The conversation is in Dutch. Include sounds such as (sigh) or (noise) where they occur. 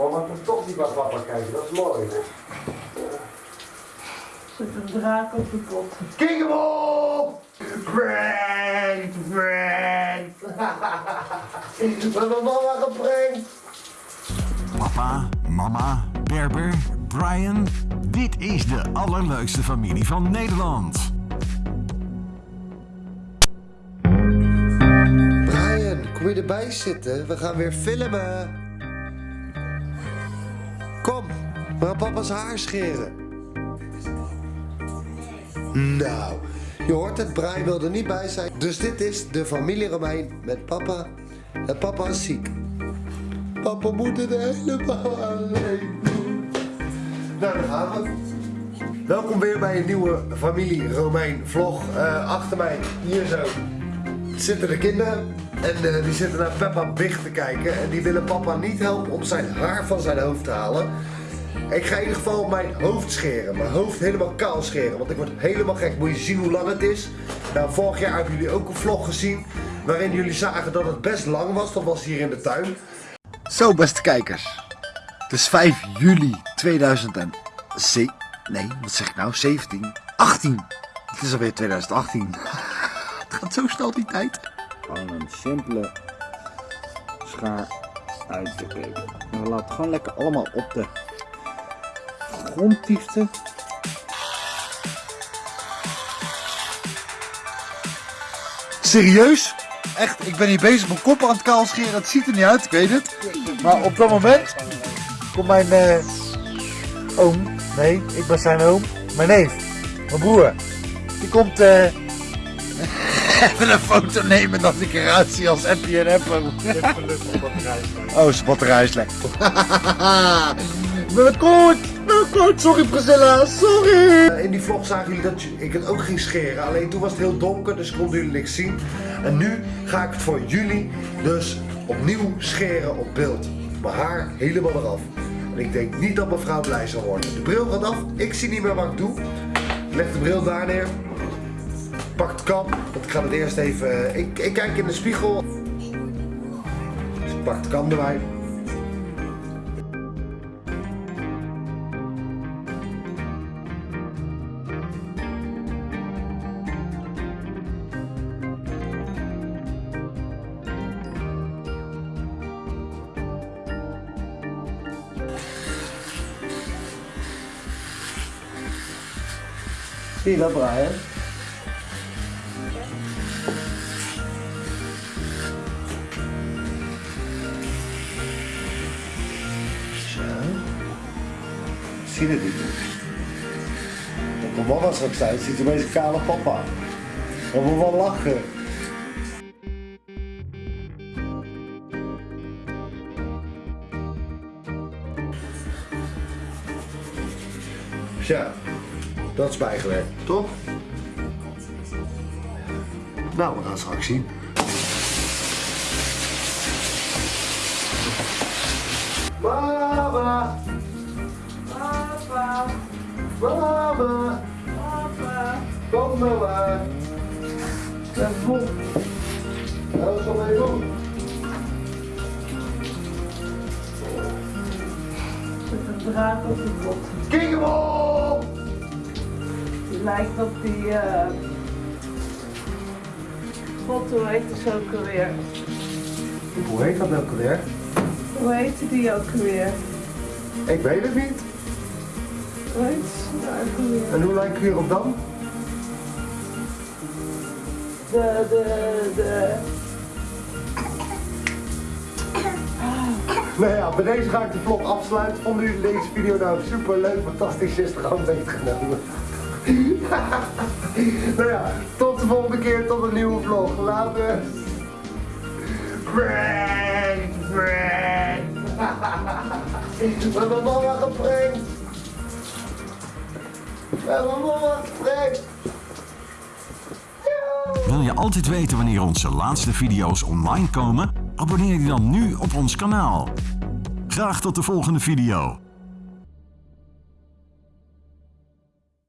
Mama kan toch niet naar papa kijken, dat is mooi. Zet een draak op de pot. Kick hem op! Prank, prank! (laughs) We hebben mama geprankt! Papa, mama, Berber, Brian. Dit is de allerleukste familie van Nederland. Brian, kom je erbij zitten? We gaan weer filmen. Gaan papa's haar scheren. Nou, je hoort het, Brian wil er niet bij zijn. Dus dit is de familie Romein met papa. En papa is ziek. Papa moet het helemaal alleen doen. Nou, daar gaan we. Welkom weer bij een nieuwe familie Romein vlog. Eh, achter mij, hier zo, zitten de kinderen. En eh, die zitten naar Peppa Big te kijken. En die willen papa niet helpen om zijn haar van zijn hoofd te halen. Ik ga in ieder geval mijn hoofd scheren. Mijn hoofd helemaal kaal scheren. Want ik word helemaal gek. Moet je zien hoe lang het is. Nou, vorig jaar hebben jullie ook een vlog gezien. Waarin jullie zagen dat het best lang was. Dat was hier in de tuin. Zo, beste kijkers. Het is 5 juli 2007. Nee, wat zeg ik nou? 17. 18. Het is alweer 2018. (laughs) Het gaat zo snel die tijd. Gewoon een simpele schaar uit te geven. En we laten het gewoon lekker allemaal op de grond tieften. Serieus? Echt, ik ben hier bezig mijn kop aan het kaal scheren. Het ziet er niet uit, ik weet het. Maar op dat moment komt mijn eh, oom, nee, ik ben zijn oom, mijn neef, mijn broer. Die komt eh, (laughs) even een foto nemen dat ik eruit zie als Appie en Apple. Oh, zijn batterij is lekker. Goed, met goed. Sorry Priscilla, sorry. Eh, In die vlog zagen jullie dat ik het ook ging scheren. Alleen toen was het heel donker, dus konden jullie niks zien. En nu ga ik het voor jullie dus opnieuw scheren op beeld. Mijn haar helemaal eraf. En ik denk niet dat mijn vrouw blij zal worden. De bril gaat af, ik zie niet meer wat ik doe. Ik leg de bril daar neer. Pak de kam, want ik ga het eerst even... Ik, ik kijk in de spiegel. Dus pak de kam erbij. Zie dat, Brian? Zo. Zie je het niet? Dat mijn mama straks zijn, ziet er opeens een kale papa. Dat moet wel lachen. Zo. Dat is bijgewerkt, toch? Nou, we gaan straks zien. Mama! Papa, Mama! papa. Kom mama! Dat vol. Nou, wat zal wij doen? Zet een draak op de op! Die lijkt op die eh pot, hoe heet die ook alweer? Hoe heet dat ook alweer? Hoe heette die ook alweer? Ik weet het niet. Hoe heet ze nou ook alweer? En hoe lijkt u erop dan? De, de, de... Nou ja, bij deze ga ik de vlog afsluiten. Vonden jullie deze video nou super leuk, fantastisch, is er gewoon meegenomen. (laughs) nou ja, tot de volgende keer, tot een nieuwe vlog. Later. Prank, prank. (laughs) We hebben mama geprankt. We hebben mama geprankt. Wil je altijd weten wanneer onze laatste video's online komen? Abonneer je dan nu op ons kanaal. Graag tot de volgende video.